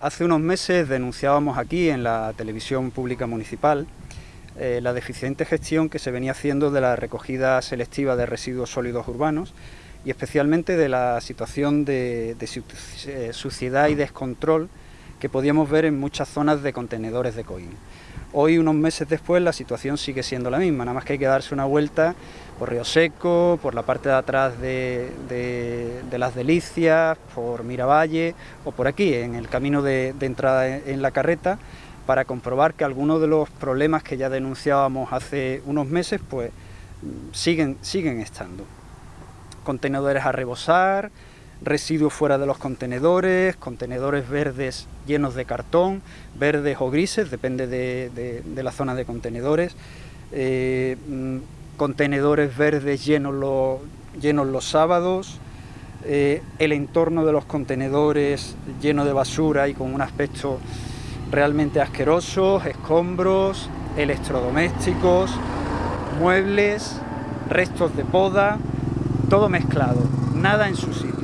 Hace unos meses denunciábamos aquí en la televisión pública municipal eh, la deficiente gestión que se venía haciendo de la recogida selectiva de residuos sólidos urbanos y especialmente de la situación de, eh, suciedad y descontrol que podíamos ver en muchas zonas de contenedores de coín. Hoy, unos meses después, la situación sigue siendo la misma, nada más que hay que darse una vuelta por Río Seco, por la parte de atrás de, Las Delicias, por Miravalle o por aquí, en el camino de, entrada en, la carreta, para comprobar que algunos de los problemas que ya denunciábamos hace unos meses, pues siguen, siguen estando. Contenedores a rebosar, residuos fuera de los contenedores, contenedores verdes llenos de cartón, verdes o grises, depende de, la zona de contenedores, eh, mm, contenedores verdes llenos los, llenos los sábados, eh, el entorno de los contenedores lleno de basura y con un aspecto realmente asqueroso, escombros, electrodomésticos, muebles, restos de poda, todo mezclado, nada en su sitio.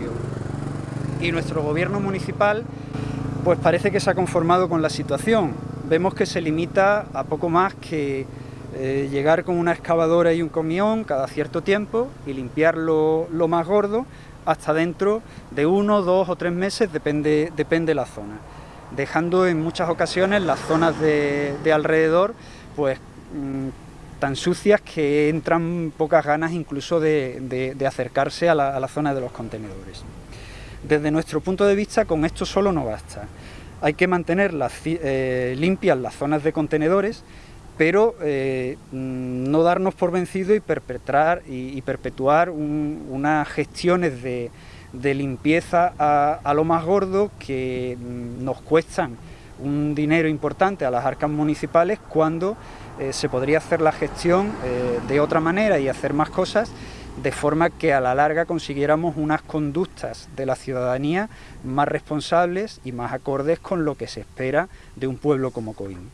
Y nuestro gobierno municipal pues parece que se ha conformado con la situación. Vemos que se limita a poco más que eh, llegar con una excavadora y un camión cada cierto tiempo y limpiar lo, más gordo hasta dentro de uno, dos o tres meses, depende, depende la zona, dejando en muchas ocasiones las zonas de, alrededor pues mm, tan sucias que entran pocas ganas incluso de, acercarse a la, zona de los contenedores. Desde nuestro punto de vista con esto solo no basta, hay que mantener eh, limpias las zonas de contenedores pero eh, mm, no darnos por vencido y perpetrar y, perpetuar unas gestiones de, limpieza a, lo más gordo que mm, nos cuestan un dinero importante a las arcas municipales cuando eh, se podría hacer la gestión de otra manera y hacer más cosas de forma que a la larga consiguiéramos unas conductas de la ciudadanía más responsables y más acordes con lo que se espera de un pueblo como Coín.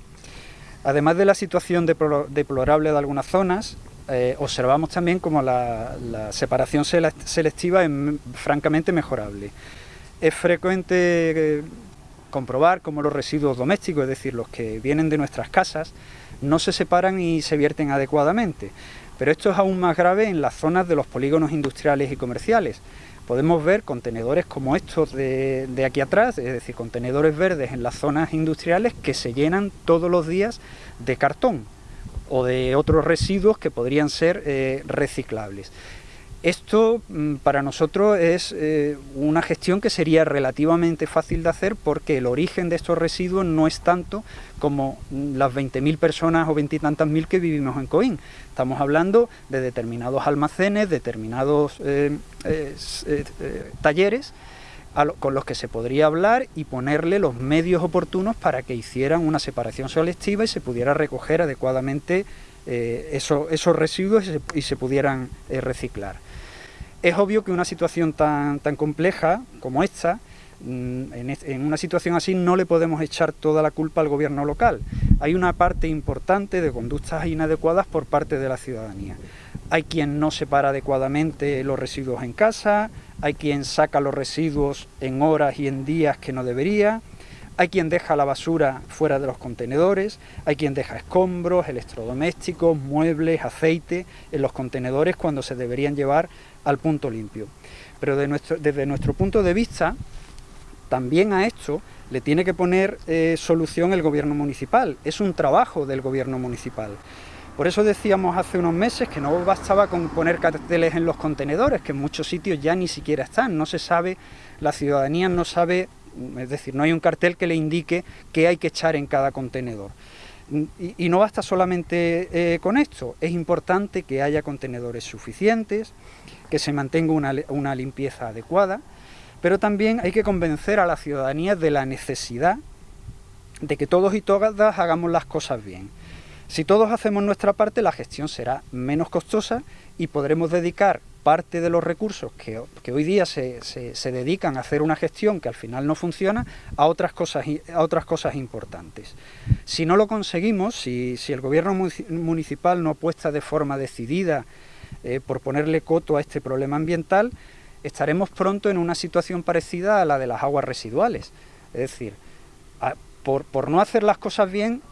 Además de la situación deplorable de algunas zonas, eh, observamos también como la, separación selectiva es francamente mejorable. Es frecuente eh, comprobar cómo los residuos domésticos, es decir, los que vienen de nuestras casas, no se separan y se vierten adecuadamente. Pero esto es aún más grave en las zonas de los polígonos industriales y comerciales, podemos ver contenedores como estos de, aquí atrás, es decir, contenedores verdes en las zonas industriales que se llenan todos los días de cartón o de otros residuos que podrían ser eh, reciclables. Esto mm, para nosotros es eh, una gestión que sería relativamente fácil de hacer porque el origen de estos residuos no es tanto como las 20.000 personas o 20 y tantas mil que vivimos en Coín. Estamos hablando de determinados almacenes, determinados eh, talleres con los que se podría hablar y ponerle los medios oportunos para que hicieran una separación selectiva y se pudiera recoger adecuadamente esos residuos y se pudieran reciclar. Es obvio que una situación tan, tan compleja como esta, mm, en, una situación así no le podemos echar toda la culpa al gobierno local. Hay una parte importante de conductas inadecuadas por parte de la ciudadanía. Hay quien no separa adecuadamente los residuos en casa, hay quien saca los residuos en horas y en días que no debería, hay quien deja la basura fuera de los contenedores, hay quien deja escombros, electrodomésticos, muebles, aceite en los contenedores cuando se deberían llevar al punto limpio. Pero desde nuestro punto de vista, también a esto le tiene que poner eh, solución el gobierno municipal. Es un trabajo del gobierno municipal. Por eso decíamos hace unos meses que no bastaba con poner carteles en los contenedores, que en muchos sitios ya ni siquiera están, no se sabe, la ciudadanía no sabe, es decir, no hay un cartel que le indique qué hay que echar en cada contenedor. Y, no basta solamente eh, con esto, es importante que haya contenedores suficientes, que se mantenga una, limpieza adecuada, pero también hay que convencer a la ciudadanía de la necesidad de que todos y todas hagamos las cosas bien. Si todos hacemos nuestra parte, la gestión será menos costosa y podremos dedicar parte de los recursos que, hoy día se, dedican a hacer una gestión que al final no funciona a otras cosas, a otras cosas importantes. Si no lo conseguimos, si, si el gobierno municipal no apuesta de forma decidida eh, por ponerle coto a este problema ambiental, estaremos pronto en una situación parecida a la de las aguas residuales. Es decir, por, por no hacer las cosas bien,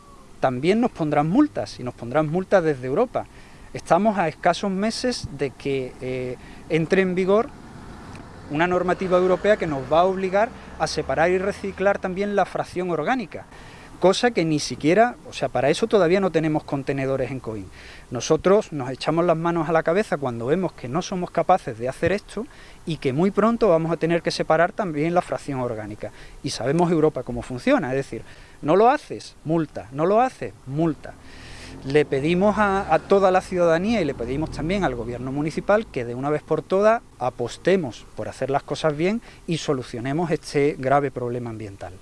también nos pondrán multas, y nos pondrán multas desde Europa. Estamos a escasos meses de que eh, entre en vigor una normativa europea que nos va a obligar a separar y reciclar también la fracción orgánica cosa que ni siquiera, o sea, para eso todavía no tenemos contenedores en COIN. Nosotros nos echamos las manos a la cabeza cuando vemos que no somos capaces de hacer esto y que muy pronto vamos a tener que separar también la fracción orgánica. Y sabemos Europa cómo funciona, es decir, no lo haces, multa, no lo haces, multa. Le pedimos a, toda la ciudadanía y le pedimos también al gobierno municipal que de una vez por todas apostemos por hacer las cosas bien y solucionemos este grave problema ambiental.